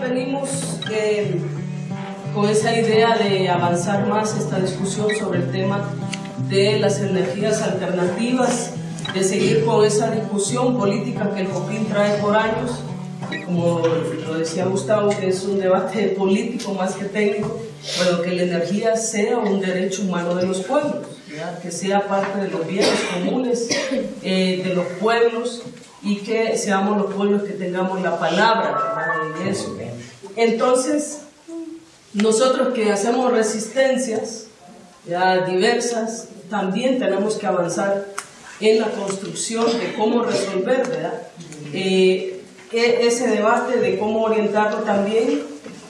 venimos con esa idea de avanzar más esta discusión sobre el tema de las energías alternativas, de seguir con esa discusión política que el COPIN trae por años, como lo decía Gustavo, que es un debate político más que técnico, pero que la energía sea un derecho humano de los pueblos, que sea parte de los bienes comunes eh, de los pueblos y que seamos los pueblos que tengamos la palabra en eso. Entonces, nosotros que hacemos resistencias ya diversas, también tenemos que avanzar en la construcción de cómo resolver ¿verdad? Eh, e-, ese debate, de cómo orientarlo también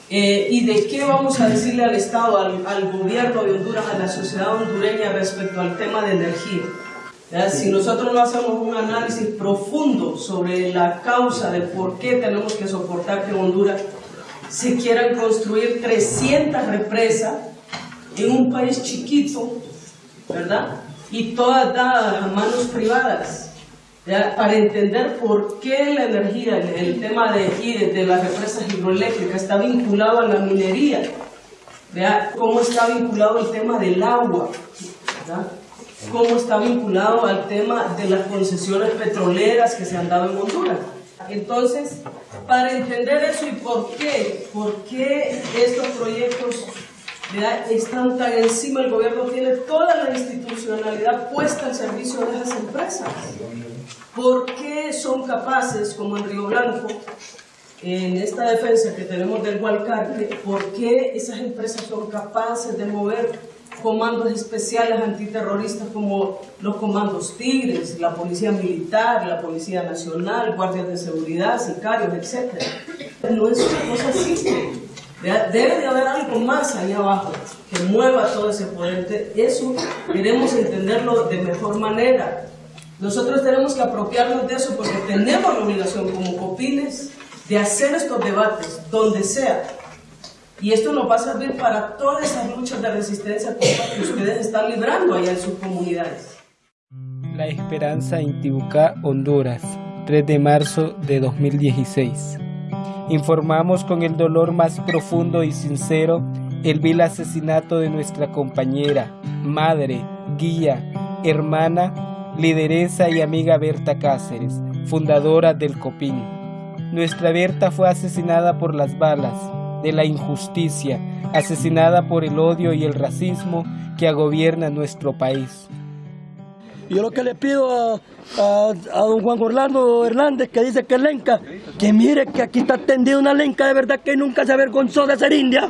eh, y de qué vamos a decirle al Estado, al, al, gobierno de Honduras, a la sociedad hondureña respecto al tema de energía. Si nosotros no hacemos un análisis profundo sobre la causa de por qué tenemos que soportar que Honduras se quieran construir 300 represas en un país chiquito, ¿verdad? Y todas dadas a manos privadas, para entender por qué la energía, el tema de de, las represas hidroeléctricas, está vinculado a la minería, ¿verdad? Cómo está vinculado el tema del agua, ¿verdad? Cómo está vinculado al tema de las concesiones petroleras que se han dado en Honduras. Entonces, para entender eso y por qué, por qué estos proyectos están tan encima, el gobierno tiene toda la institucionalidad puesta al servicio de esas empresas. ¿Por qué son capaces, como en Río Blanco, en esta defensa que tenemos del Hualcarque, por qué esas empresas son capaces de mover comandos especiales antiterroristas como los comandos Tigres, la Policía Militar, la Policía Nacional, guardias de seguridad, sicarios, etc. No es una cosa simple. Debe de haber algo más allá abajo que mueva todo ese poder. Eso queremos entenderlo de mejor manera. Nosotros tenemos que apropiarnos de eso porque tenemos la obligación como copines de hacer estos debates donde sea, y esto nos va a servir para todas esas luchas de resistencia que ustedes están librando allá en sus comunidades. La Esperanza Intibucá, Honduras, 3 de marzo de 2016. Informamos con el dolor más profundo y sincero el vil asesinato de nuestra compañera, madre, guía, hermana, lideresa y amiga Berta Cáceres, fundadora del COPIN. Nuestra Berta fue asesinada por las balas, de la injusticia, asesinada por el odio y el racismo que agobierna nuestro país. Yo lo que le pido a, don Juan Orlando Hernández, que dice que es lenca, que mire que aquí está tendida una lenca de verdad que nunca se avergonzó de ser india,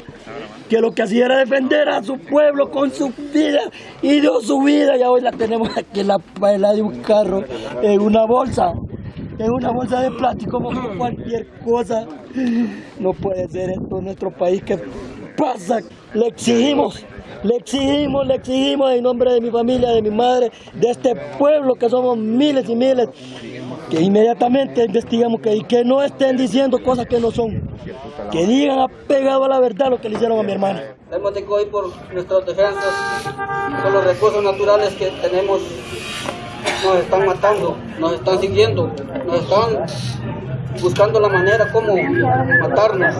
que lo que hacía era defender a su pueblo con su vida y dio su vida y hoy la tenemos aquí en la paila de un carro, en una bolsa en una bolsa de plástico como cualquier cosa. No puede ser esto en nuestro país. ¿Qué pasa? Le exigimos, le exigimos, le exigimos en nombre de mi familia, de mi madre, de este pueblo que somos miles y miles, que inmediatamente investigamos que, y que no estén diciendo cosas que no son, que digan apegado a la verdad lo que le hicieron a mi hermana. Hemos de hoy por nuestras defensas, por los recursos naturales que tenemos nos están matando, nos están siguiendo, nos están buscando la manera como matarnos.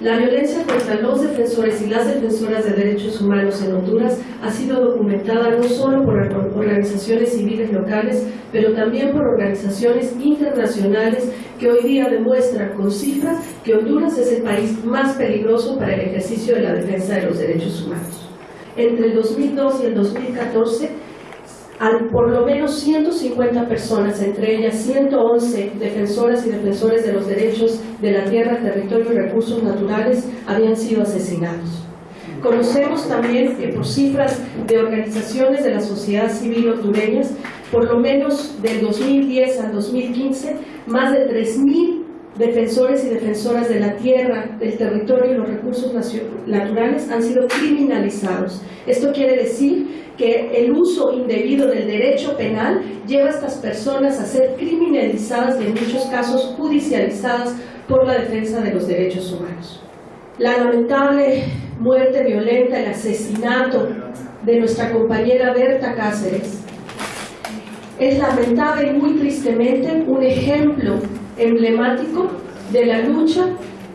La violencia contra los defensores y las defensoras de derechos humanos en Honduras ha sido documentada no solo por organizaciones civiles locales, pero también por organizaciones internacionales que hoy día demuestran con cifras que Honduras es el país más peligroso para el ejercicio de la defensa de los derechos humanos. Entre el 2002 y el 2014, por lo menos 150 personas, entre ellas 111 defensoras y defensores de los derechos de la tierra, territorio y recursos naturales, habían sido asesinados. Conocemos también que por cifras de organizaciones de la sociedad civil hondureñas, por lo menos del 2010 al 2015, más de 3.000 defensores y defensoras de la tierra, del territorio y los recursos naturales han sido criminalizados. Esto quiere decir que el uso indebido del derecho penal lleva a estas personas a ser criminalizadas y en muchos casos judicializadas por la defensa de los derechos humanos. La lamentable muerte violenta, el asesinato de nuestra compañera Berta Cáceres es lamentable y muy tristemente un ejemplo emblemático de la lucha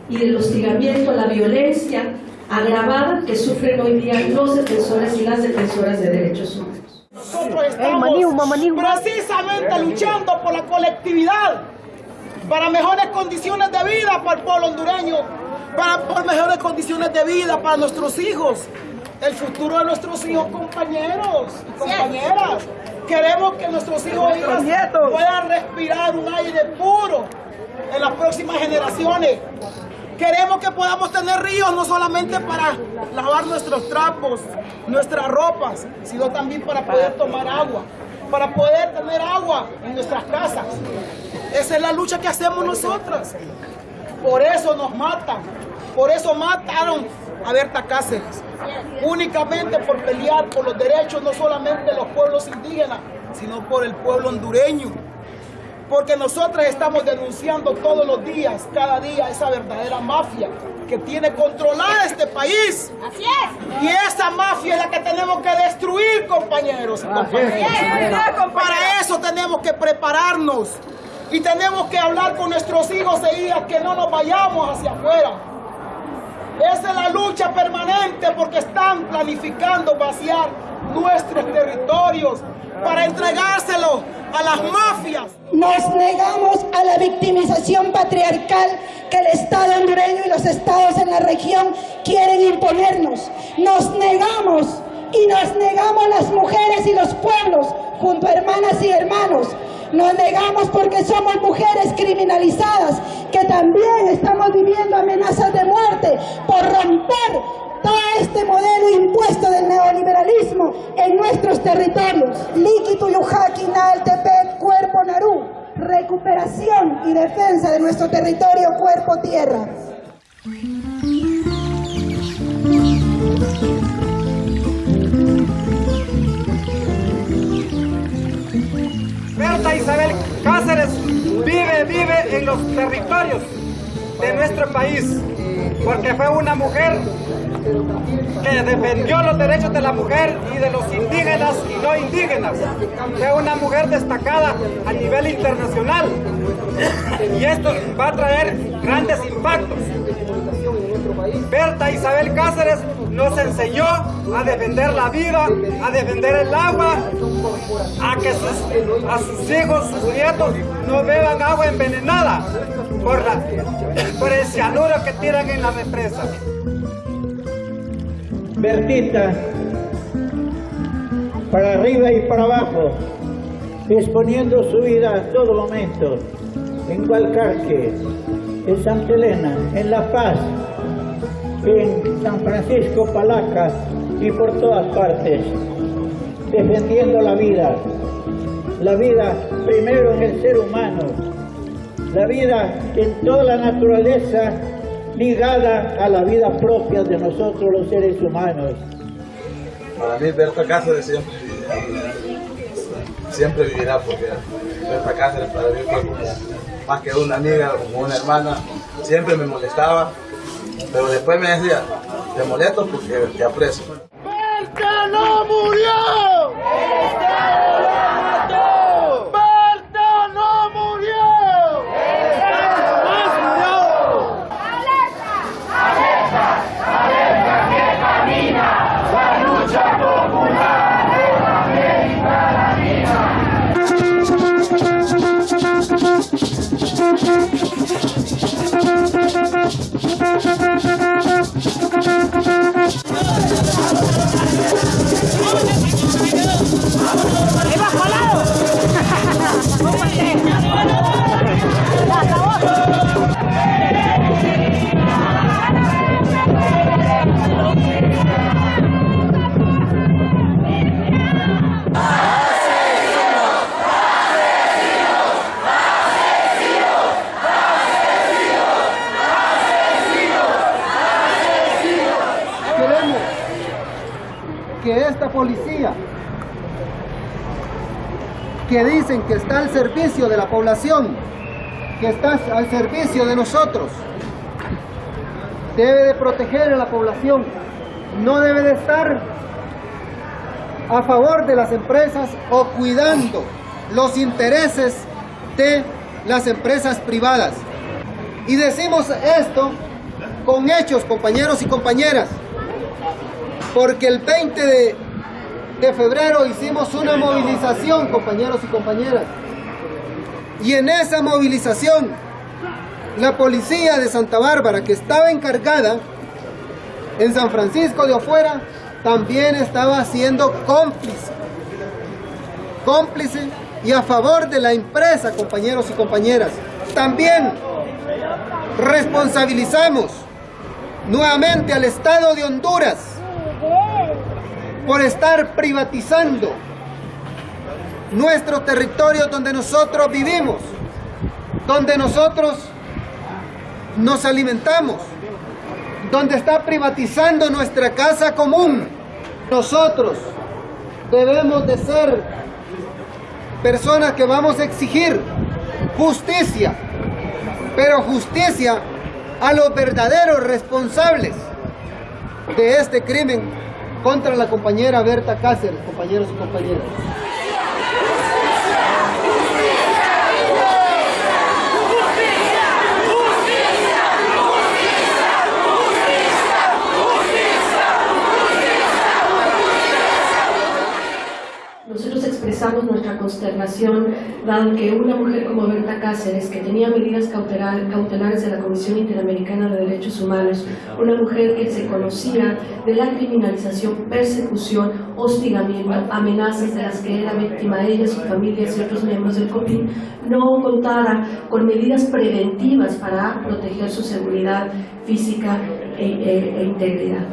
y del hostigamiento a la violencia agravada que sufren hoy día los defensores y las defensoras de derechos humanos. Nosotros estamos precisamente luchando por la colectividad, para mejores condiciones de vida para el pueblo hondureño, para por mejores condiciones de vida para nuestros hijos, el futuro de nuestros hijos, compañeros y compañeras. Queremos que nuestros hijos e hijas puedan respirar un aire puro en las próximas generaciones. Queremos que podamos tener ríos no solamente para lavar nuestros trapos, nuestras ropas, sino también para poder tomar agua, para poder tener agua en nuestras casas. Esa es la lucha que hacemos nosotras. Por eso nos matan, por eso mataron a Berta Cáceres, únicamente por pelear por los derechos no solamente de los pueblos indígenas, sino por el pueblo hondureño porque nosotros estamos denunciando todos los días, cada día, esa verdadera mafia que tiene controlada este país. Así es. Y esa mafia es la que tenemos que destruir, compañeros y compañeras. Para eso tenemos que prepararnos y tenemos que hablar con nuestros hijos e hijas que no nos vayamos hacia afuera. Esa es la lucha permanente porque están planificando vaciar nuestros territorios para entregárselo a las mafias. Nos negamos a la victimización patriarcal que el Estado hondureño y los estados en la región quieren imponernos. Nos negamos y nos negamos las mujeres y los pueblos junto a hermanas y hermanos. Nos negamos porque somos mujeres criminalizadas que también estamos viviendo amenazas de muerte por romper todo este modelo impuesto del neoliberalismo en nuestros territorios. Líquido Yuhaki Naltepec, Cuerpo Narú, recuperación y defensa de nuestro territorio cuerpo-tierra. Isabel Cáceres vive, vive en los territorios de nuestro país, porque fue una mujer que defendió los derechos de la mujer y de los indígenas y no indígenas. Fue una mujer destacada a nivel internacional y esto va a traer grandes impactos. Berta Isabel Cáceres nos enseñó a defender la vida, a defender el agua, a que sus, a sus hijos, sus nietos no beban agua envenenada por, la, por el cianuro que tiran en la represa. Bertita, para arriba y para abajo, exponiendo su vida a todo momento, en Gualcarque, en Santa Elena, en La Paz, en San Francisco Palaca y por todas partes, defendiendo la vida, la vida primero en el ser humano, la vida en toda la naturaleza ligada a la vida propia de nosotros los seres humanos. Para mí Berta Cáceres siempre, siempre vivirá porque Berta Cáceres para mí fue más que una amiga, como una hermana, siempre me molestaba, pero después me decía, te molesto porque te aprecio. ¡Berta no murió! Que está al servicio de la población, que está al servicio de nosotros, debe de proteger a la población, no debe de estar a favor de las empresas o cuidando los intereses de las empresas privadas. Y decimos esto con hechos, compañeros y compañeras, porque el 20 de, de febrero hicimos una movilización, compañeros y compañeras, y en esa movilización la policía de Santa Bárbara, que estaba encargada en San Francisco de afuera, también estaba siendo cómplice. Cómplice y a favor de la empresa, compañeros y compañeras. También responsabilizamos nuevamente al Estado de Honduras por estar privatizando nuestro territorio donde nosotros vivimos, donde nosotros nos alimentamos, donde está privatizando nuestra casa común. Nosotros debemos de ser personas que vamos a exigir justicia, pero justicia a los verdaderos responsables de este crimen contra la compañera Berta Cáceres, compañeros y compañeras. Nosotros nuestra consternación dado que una mujer como Berta Cáceres, que tenía medidas cautelar- cautelares de la Comisión Interamericana de Derechos Humanos, una mujer que se conocía de la criminalización, persecución, hostigamiento, amenazas de las que era víctima ella, su familia y otros miembros del COPIN, no contara con medidas preventivas para proteger su seguridad física e, e- e integridad.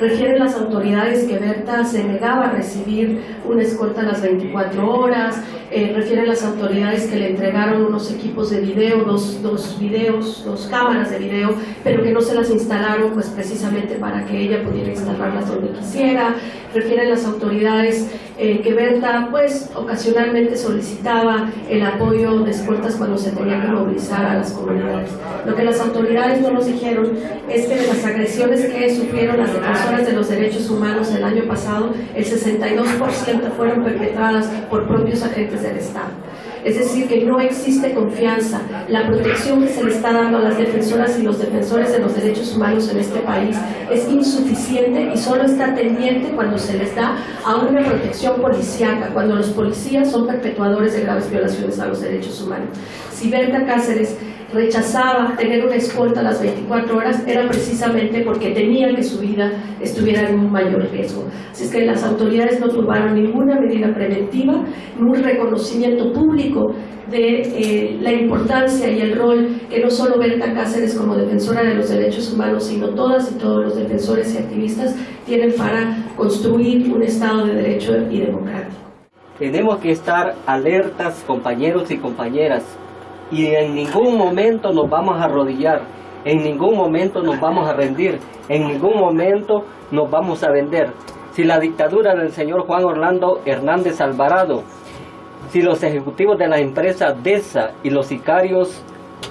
Refieren las autoridades que Berta se negaba a recibir una escolta a las 24 horas, eh, refieren las autoridades que le entregaron unos equipos de video, dos, dos videos, dos cámaras de video, pero que no se las instalaron pues precisamente para que ella pudiera instalarlas donde quisiera, refieren las autoridades eh, que Berta pues ocasionalmente solicitaba el apoyo de escoltas cuando se tenía que movilizar a las comunidades. Lo que las autoridades no nos dijeron es que de las agresiones que sufrieron las defensoras de los derechos humanos el año pasado, el 62% fueron perpetradas por propios agentes del Estado. Es decir, que no existe confianza. La protección que se le está dando a las defensoras y los defensores de los derechos humanos en este país es insuficiente y solo está tendiente cuando se les da a una protección policíaca, cuando los policías son perpetuadores de graves violaciones a los derechos humanos. Si Berta Cáceres rechazaba tener una escolta a las 24 horas era precisamente porque temía que su vida estuviera en un mayor riesgo. Así es que las autoridades no tomaron ninguna medida preventiva, ni un reconocimiento público de eh, la importancia y el rol que no solo Berta Cáceres como defensora de los derechos humanos, sino todas y todos los defensores y activistas tienen para construir un Estado de Derecho y democrático. Tenemos que estar alertas, compañeros y compañeras, y en ningún momento nos vamos a arrodillar, en ningún momento nos vamos a rendir, en ningún momento nos vamos a vender. Si la dictadura del señor Juan Orlando Hernández Alvarado, si los ejecutivos de la empresa DESA y los sicarios,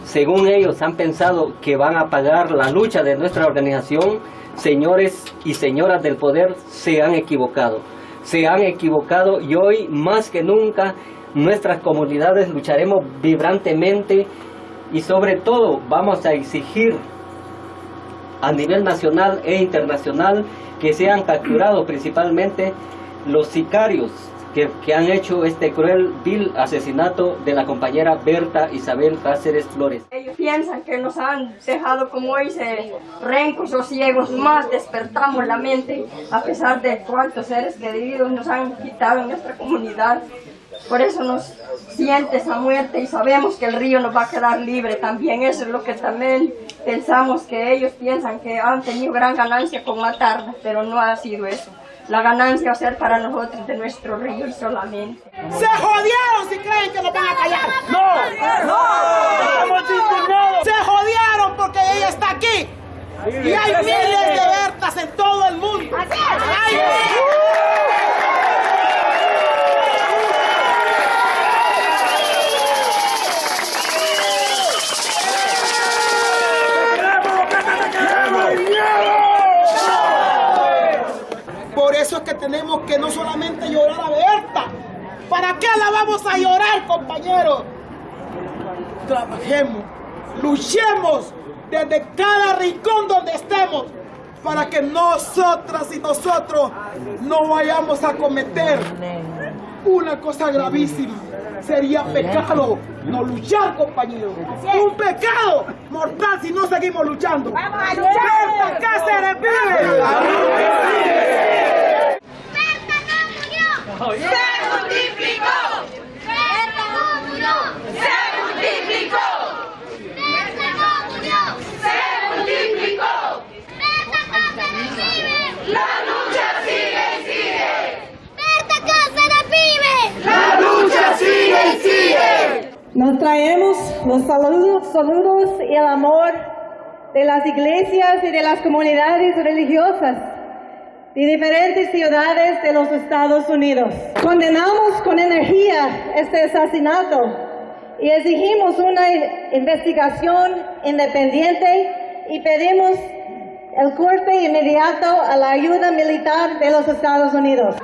según ellos, han pensado que van a pagar la lucha de nuestra organización, señores y señoras del poder, se han equivocado. Se han equivocado y hoy más que nunca nuestras comunidades lucharemos vibrantemente y sobre todo vamos a exigir a nivel nacional e internacional que sean capturados principalmente los sicarios que, que, han hecho este cruel, vil asesinato de la compañera Berta Isabel Cáceres Flores. Ellos piensan que nos han dejado como hoy rencos o ciegos, más despertamos la mente a pesar de cuántos seres queridos nos han quitado en nuestra comunidad. Por eso nos siente esa muerte y sabemos que el río nos va a quedar libre también. Eso es lo que también pensamos que ellos piensan que han tenido gran ganancia con matarnos, pero no ha sido eso. La ganancia va a ser para nosotros de nuestro río y solamente. ¡Se jodieron si creen que nos van a callar! ¡No! ¡No! ¡Estamos indignados! ¡Se jodieron porque ella está aquí! Y hay miles de Bertas en todo el mundo. ¡Hay Por eso es que tenemos que no solamente llorar a Berta. ¿Para qué la vamos a llorar, compañeros? Trabajemos, luchemos desde cada rincón donde estemos, para que nosotras y nosotros no vayamos a cometer una cosa gravísima. Sería pecado no luchar, compañeros. Un pecado mortal si no seguimos luchando. ¡Vamos a luchar! Cáceres vive! ¡Se multiplicó! ¡Berta no murió! ¡Se multiplicó! ¡Berta no murió! ¡Se multiplicó! ¡La lucha sigue y sigue! ¡Berta Cáceres vive! ¡La lucha sigue y sigue! Nos traemos los saludos, saludos y el amor de las iglesias y de las comunidades religiosas de diferentes ciudades de los Estados Unidos. Condenamos con energía este asesinato y exigimos una investigación independiente y pedimos el corte inmediato a la ayuda militar de los Estados Unidos.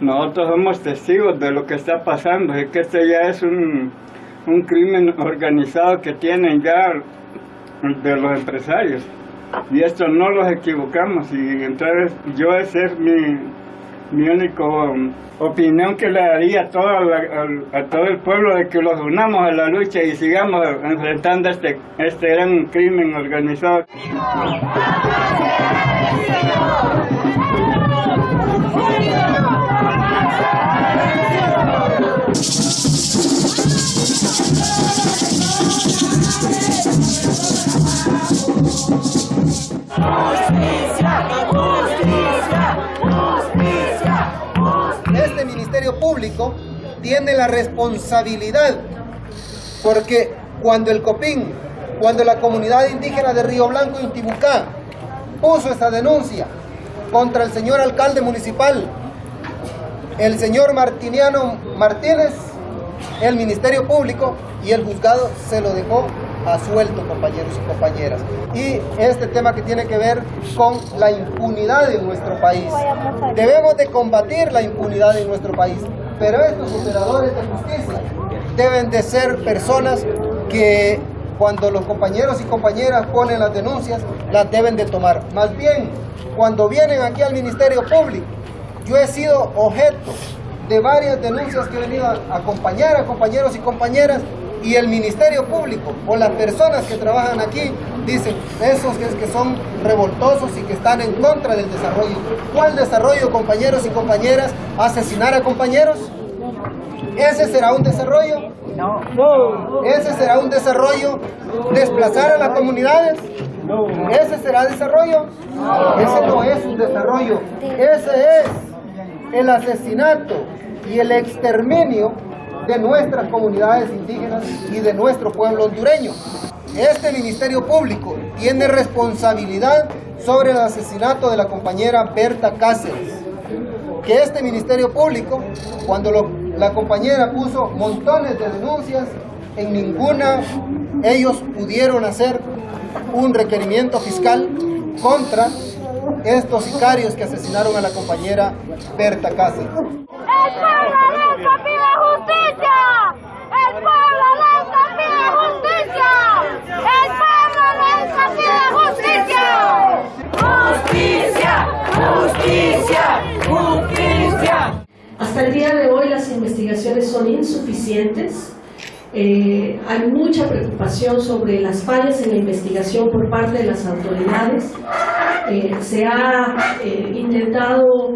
Nosotros somos testigos de lo que está pasando, es que este ya es un, un crimen organizado que tienen ya de los empresarios y esto no los equivocamos y entonces yo esa es mi, mi única um, opinión que le daría a todo, a, todo el pueblo de que los unamos a la lucha y sigamos enfrentando este, este gran crimen organizado. Tiene la responsabilidad porque cuando el COPIN, cuando la comunidad indígena de Río Blanco y Intibucá puso esta denuncia contra el señor alcalde municipal, el señor Martiniano Martínez, el Ministerio Público y el juzgado se lo dejó a suelto, compañeros y compañeras. Y este tema que tiene que ver con la impunidad en nuestro país. Debemos de combatir la impunidad en nuestro país, pero estos operadores de justicia deben de ser personas que cuando los compañeros y compañeras ponen las denuncias, las deben de tomar. Más bien, cuando vienen aquí al Ministerio Público, yo he sido objeto de varias denuncias que he venido a acompañar a compañeros y compañeras y el Ministerio Público o las personas que trabajan aquí dicen esos que, son revoltosos y que están en contra del desarrollo. ¿Cuál desarrollo, compañeros y compañeras? ¿Asesinar a compañeros? ¿Ese será un desarrollo? No. ¿Ese será un desarrollo? ¿Desplazar a las comunidades? No. ¿Ese será desarrollo? Ese no es un desarrollo. Ese es el asesinato y el exterminio de nuestras comunidades indígenas y de nuestro pueblo hondureño. Este Ministerio Público tiene responsabilidad sobre el asesinato de la compañera Berta Cáceres. Que este Ministerio Público, cuando la compañera puso montones de denuncias, en ninguna ellos pudieron hacer un requerimiento fiscal contra estos sicarios que asesinaron a la compañera Berta Cáceres. ¡El pueblo pide justicia! ¡El pueblo pide justicia! ¡El pueblo pide justicia! ¡Justicia! ¡Justicia! ¡Justicia! Hasta el día de hoy las investigaciones son insuficientes. Eh, hay mucha preocupación sobre las fallas en la investigación por parte de las autoridades. Eh, se ha eh, intentado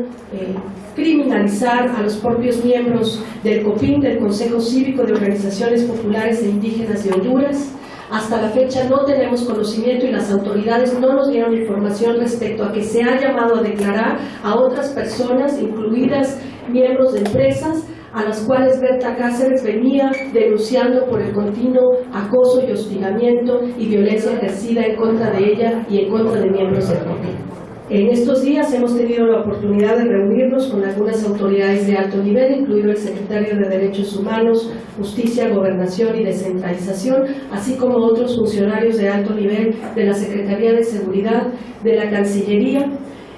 criminalizar a los propios miembros del COPIN, del Consejo Cívico de Organizaciones Populares e Indígenas de Honduras. Hasta la fecha no tenemos conocimiento y las autoridades no nos dieron información respecto a que se ha llamado a declarar a otras personas, incluidas miembros de empresas, a las cuales Berta Cáceres venía denunciando por el continuo acoso y hostigamiento y violencia ejercida en contra de ella y en contra de miembros del COPIN. En estos días hemos tenido la oportunidad de reunirnos con algunas autoridades de alto nivel, incluido el secretario de Derechos Humanos, Justicia, Gobernación y Descentralización, así como otros funcionarios de alto nivel de la Secretaría de Seguridad, de la Cancillería,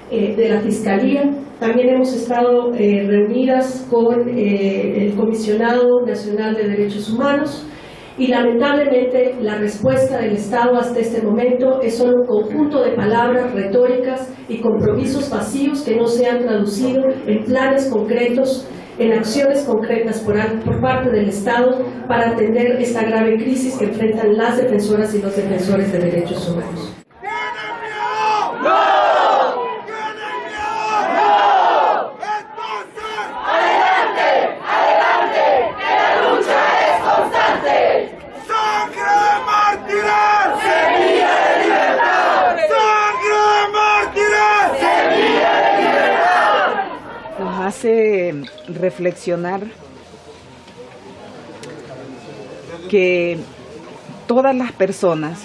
eh, de la Fiscalía. También hemos estado eh, reunidas con eh, el Comisionado Nacional de Derechos Humanos y lamentablemente la respuesta del Estado hasta este momento es solo un conjunto de palabras retóricas y compromisos vacíos que no se han traducido en planes concretos, en acciones concretas por, parte del Estado para atender esta grave crisis que enfrentan las defensoras y los defensores de derechos humanos. Hace reflexionar que todas las personas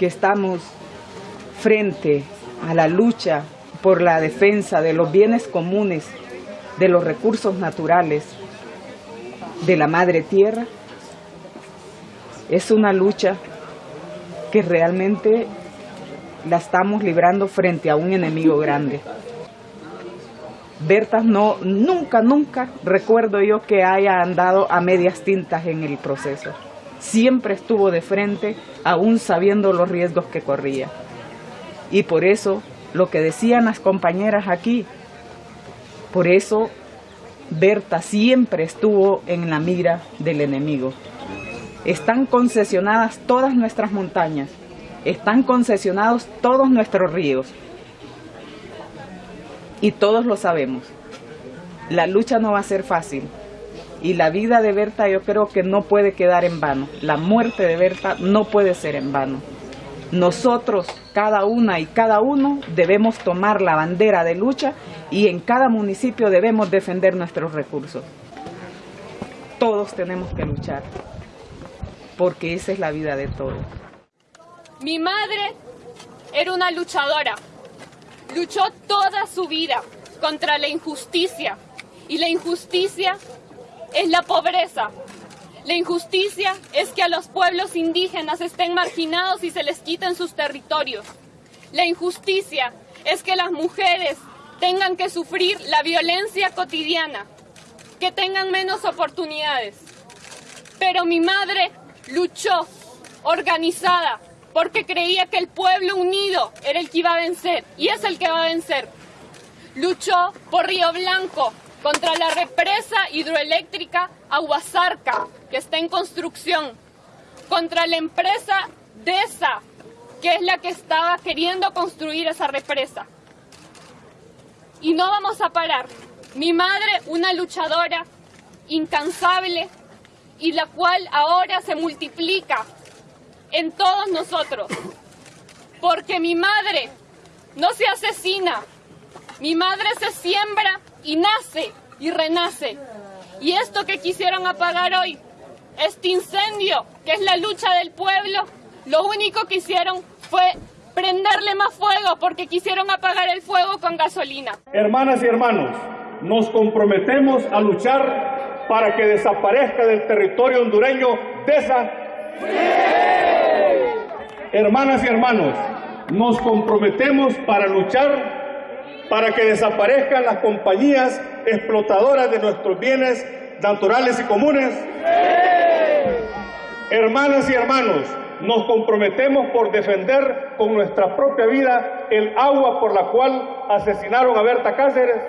que estamos frente a la lucha por la defensa de los bienes comunes, de los recursos naturales, de la madre tierra, es una lucha que realmente la estamos librando frente a un enemigo grande. Berta no, nunca, nunca recuerdo yo que haya andado a medias tintas en el proceso. Siempre estuvo de frente, aún sabiendo los riesgos que corría. Y por eso, lo que decían las compañeras aquí, por eso Berta siempre estuvo en la mira del enemigo. Están concesionadas todas nuestras montañas, están concesionados todos nuestros ríos, y todos lo sabemos. La lucha no va a ser fácil y la vida de Berta yo creo que no puede quedar en vano. La muerte de Berta no puede ser en vano. Nosotros, cada una y cada uno, debemos tomar la bandera de lucha y en cada municipio debemos defender nuestros recursos. Todos tenemos que luchar, porque esa es la vida de todos. Mi madre era una luchadora, luchó toda su vida contra la injusticia y la injusticia es la pobreza. La injusticia es que a los pueblos indígenas estén marginados y se les quiten sus territorios. La injusticia es que las mujeres tengan que sufrir la violencia cotidiana, que tengan menos oportunidades. Pero mi madre luchó organizada porque creía que el pueblo unido era el que iba a vencer y es el que va a vencer. Luchó por Río Blanco contra la represa hidroeléctrica Aguasarca, que está en construcción, contra la empresa DESA, que es la que estaba queriendo construir esa represa. Y no vamos a parar. Mi madre, una luchadora incansable y la cual ahora se multiplica en todos nosotros. Porque mi madre no se asesina, mi madre se siembra y nace y renace. Y esto que quisieron apagar hoy, este incendio, que es la lucha del pueblo, lo único que hicieron fue prenderle más fuego porque quisieron apagar el fuego con gasolina. Hermanas y hermanos, nos comprometemos a luchar para que desaparezca del territorio hondureño de esa... Hermanas y hermanos, nos comprometemos para luchar para que desaparezcan las compañías explotadoras de nuestros bienes naturales y comunes. Hermanas y hermanos, nos comprometemos por defender con nuestra propia vida el agua por la cual asesinaron a Berta Cáceres.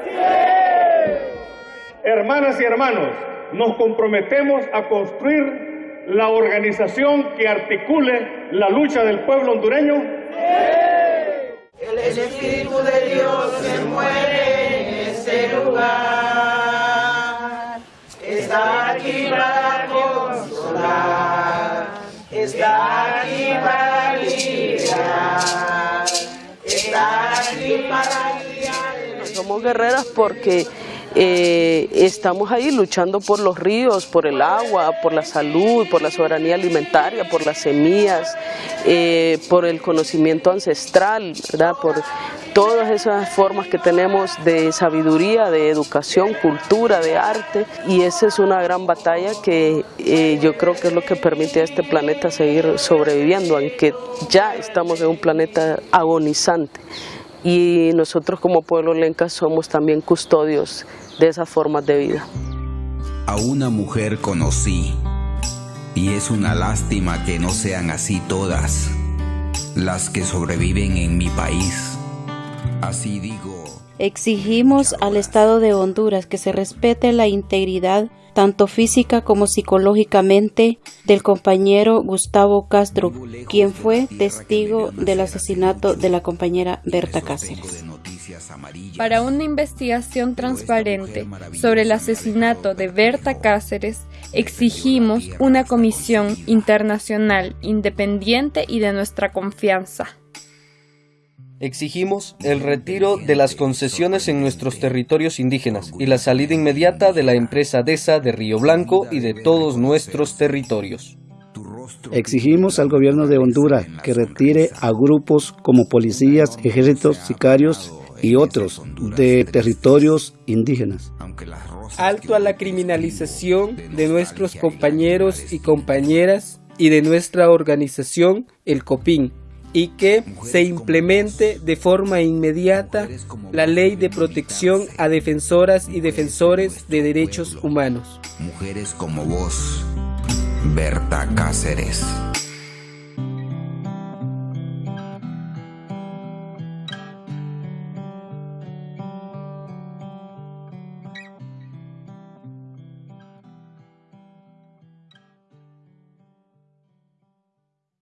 Hermanas y hermanos, nos comprometemos a construir la organización que articule la lucha del pueblo hondureño? El Espíritu de Dios se muere en este lugar. Está aquí para consolar. Está aquí para liberar. Está aquí para guiar. Somos guerreras porque eh, estamos ahí luchando por los ríos, por el agua, por la salud, por la soberanía alimentaria, por las semillas, eh, por el conocimiento ancestral, por todas esas formas que tenemos de sabiduría, de educación, cultura, de arte. Y esa es una gran batalla que eh, yo creo que es lo que permite a este planeta seguir sobreviviendo, aunque ya estamos en un planeta agonizante y nosotros como pueblo lenca somos también custodios de esas formas de vida. A una mujer conocí Y es una lástima que no sean así todas las que sobreviven en mi país. Así digo. Exigimos al Estado de Honduras que se respete la integridad tanto física como psicológicamente del compañero Gustavo Castro, quien fue testigo del asesinato de la compañera Berta Cáceres. Para una investigación transparente sobre el asesinato de Berta Cáceres, exigimos una comisión internacional independiente y de nuestra confianza. Exigimos el retiro de las concesiones en nuestros territorios indígenas y la salida inmediata de la empresa DESA de Río Blanco y de todos nuestros territorios. Exigimos al gobierno de Honduras que retire a grupos como policías, ejércitos, sicarios y otros de territorios indígenas. Alto a la criminalización de nuestros compañeros y compañeras y de nuestra organización, el COPIN, y que se implemente de forma inmediata la ley de protección a defensoras y defensores de derechos humanos. Mujeres como vos, Berta Cáceres.